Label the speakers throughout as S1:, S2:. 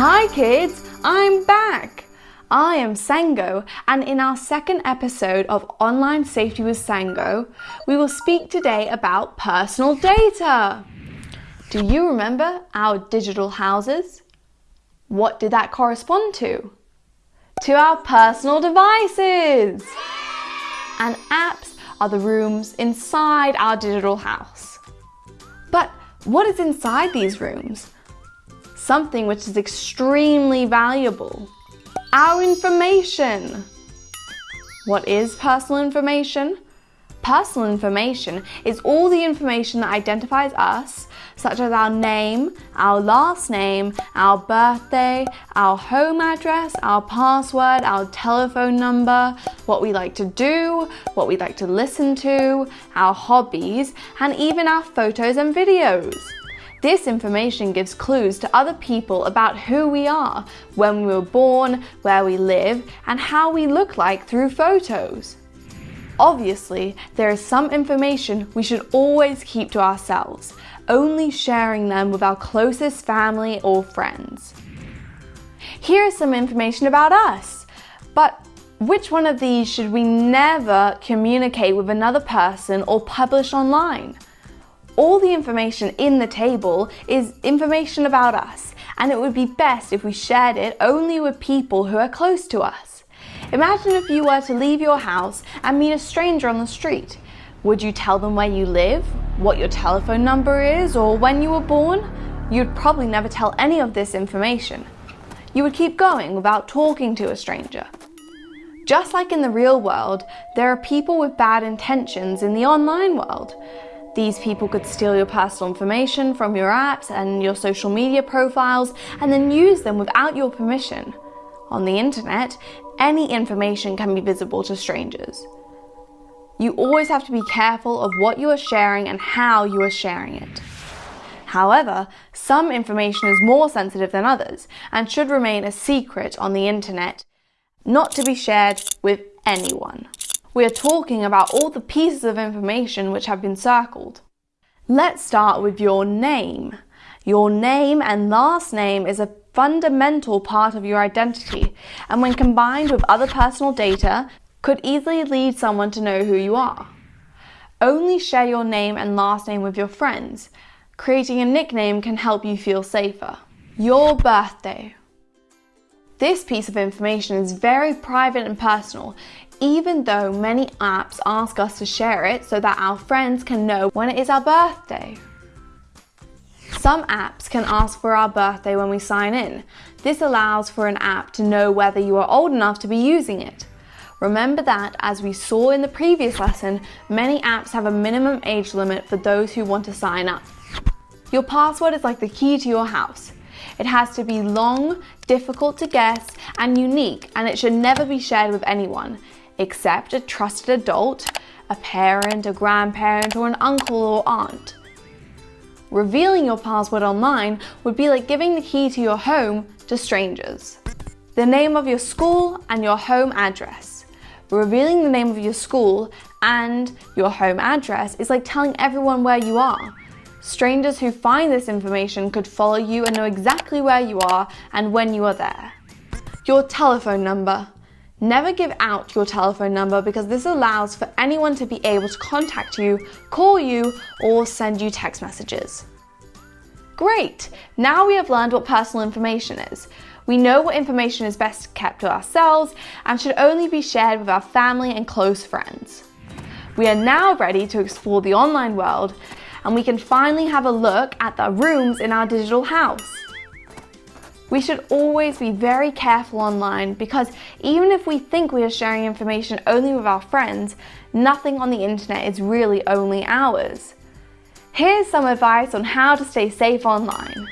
S1: Hi kids, I'm back! I am Sango and in our second episode of Online Safety with Sango, we will speak today about personal data. Do you remember our digital houses? What did that correspond to? To our personal devices! And apps are the rooms inside our digital house. But what is inside these rooms? Something which is extremely valuable. Our information. What is personal information? Personal information is all the information that identifies us, such as our name, our last name, our birthday, our home address, our password, our telephone number, what we like to do, what we like to listen to, our hobbies, and even our photos and videos. This information gives clues to other people about who we are, when we were born, where we live, and how we look like through photos. Obviously, there is some information we should always keep to ourselves, only sharing them with our closest family or friends. Here is some information about us, but which one of these should we never communicate with another person or publish online? All the information in the table is information about us and it would be best if we shared it only with people who are close to us. Imagine if you were to leave your house and meet a stranger on the street. Would you tell them where you live, what your telephone number is, or when you were born? You'd probably never tell any of this information. You would keep going without talking to a stranger. Just like in the real world, there are people with bad intentions in the online world. These people could steal your personal information from your apps and your social media profiles and then use them without your permission. On the internet, any information can be visible to strangers. You always have to be careful of what you are sharing and how you are sharing it. However, some information is more sensitive than others and should remain a secret on the internet, not to be shared with anyone. We are talking about all the pieces of information which have been circled. Let's start with your name. Your name and last name is a fundamental part of your identity and when combined with other personal data could easily lead someone to know who you are. Only share your name and last name with your friends. Creating a nickname can help you feel safer. Your birthday. This piece of information is very private and personal even though many apps ask us to share it so that our friends can know when it is our birthday. Some apps can ask for our birthday when we sign in. This allows for an app to know whether you are old enough to be using it. Remember that, as we saw in the previous lesson, many apps have a minimum age limit for those who want to sign up. Your password is like the key to your house. It has to be long, difficult to guess, and unique, and it should never be shared with anyone except a trusted adult, a parent, a grandparent, or an uncle or aunt. Revealing your password online would be like giving the key to your home to strangers. The name of your school and your home address. Revealing the name of your school and your home address is like telling everyone where you are. Strangers who find this information could follow you and know exactly where you are and when you are there. Your telephone number. Never give out your telephone number because this allows for anyone to be able to contact you, call you, or send you text messages. Great! Now we have learned what personal information is. We know what information is best kept to ourselves and should only be shared with our family and close friends. We are now ready to explore the online world and we can finally have a look at the rooms in our digital house. We should always be very careful online because even if we think we are sharing information only with our friends, nothing on the internet is really only ours. Here's some advice on how to stay safe online.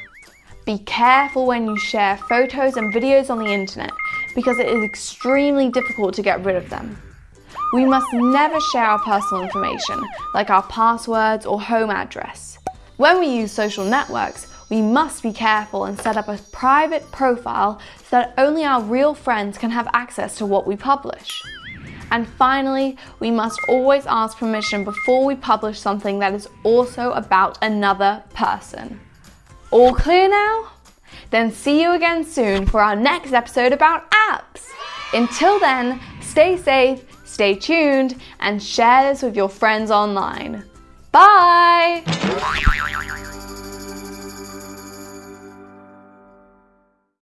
S1: Be careful when you share photos and videos on the internet because it is extremely difficult to get rid of them. We must never share our personal information, like our passwords or home address. When we use social networks, we must be careful and set up a private profile so that only our real friends can have access to what we publish. And finally, we must always ask permission before we publish something that is also about another person. All clear now? Then see you again soon for our next episode about apps. Until then, stay safe, stay tuned, and share this with your friends online. Bye!